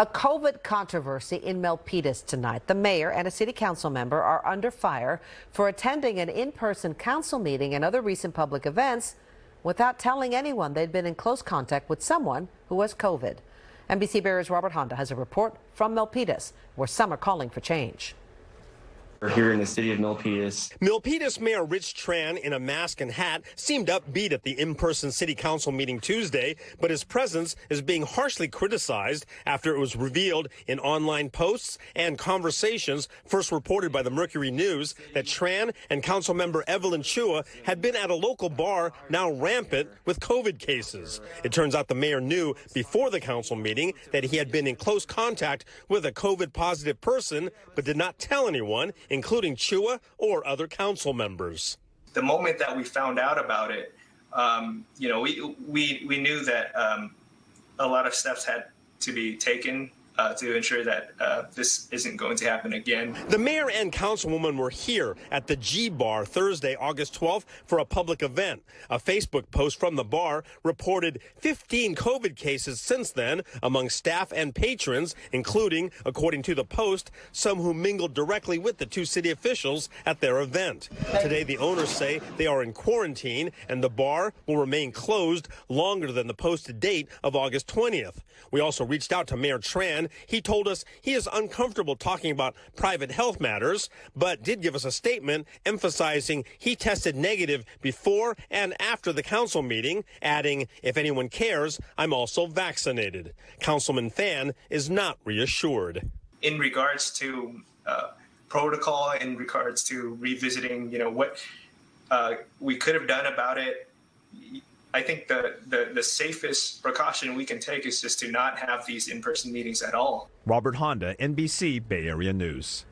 A COVID controversy in Milpitas tonight. The mayor and a city council member are under fire for attending an in person council meeting and other recent public events without telling anyone they'd been in close contact with someone who has COVID. NBC Bay Area's Robert Handa has a report from Milpitas, where some are calling for change. We're here in the city of Milpitas. Milpitas Mayor Rich Tran, in a mask and hat, seemed upbeat at the in-person city council meeting Tuesday, but his presence is being harshly criticized after it was revealed in online posts and conversations first reported by the Mercury News that Tran and council member Evelyn Chua had been at a local bar now rampant with COVID cases. It turns out the mayor knew before the council meeting that he had been in close contact with a COVID positive person, but did not tell anyone including Chua or other council members. The moment that we found out about it, um, you know, we, we, we knew that um, a lot of steps had to be taken uh, to ensure that uh, this isn't going to happen again. The mayor and councilwoman were here at the G Bar Thursday, August 12th for a public event. A Facebook post from the bar reported 15 COVID cases since then among staff and patrons, including, according to the post, some who mingled directly with the two city officials at their event. Today, the owners say they are in quarantine and the bar will remain closed longer than the posted date of August 20th. We also reached out to Mayor Tran he told us he is uncomfortable talking about private health matters, but did give us a statement emphasizing he tested negative before and after the council meeting, adding, if anyone cares, I'm also vaccinated. Councilman Phan is not reassured. In regards to uh, protocol, in regards to revisiting, you know, what uh, we could have done about it, I think the, the, the safest precaution we can take is just to not have these in person meetings at all. Robert Handa, NBC Bay Area News.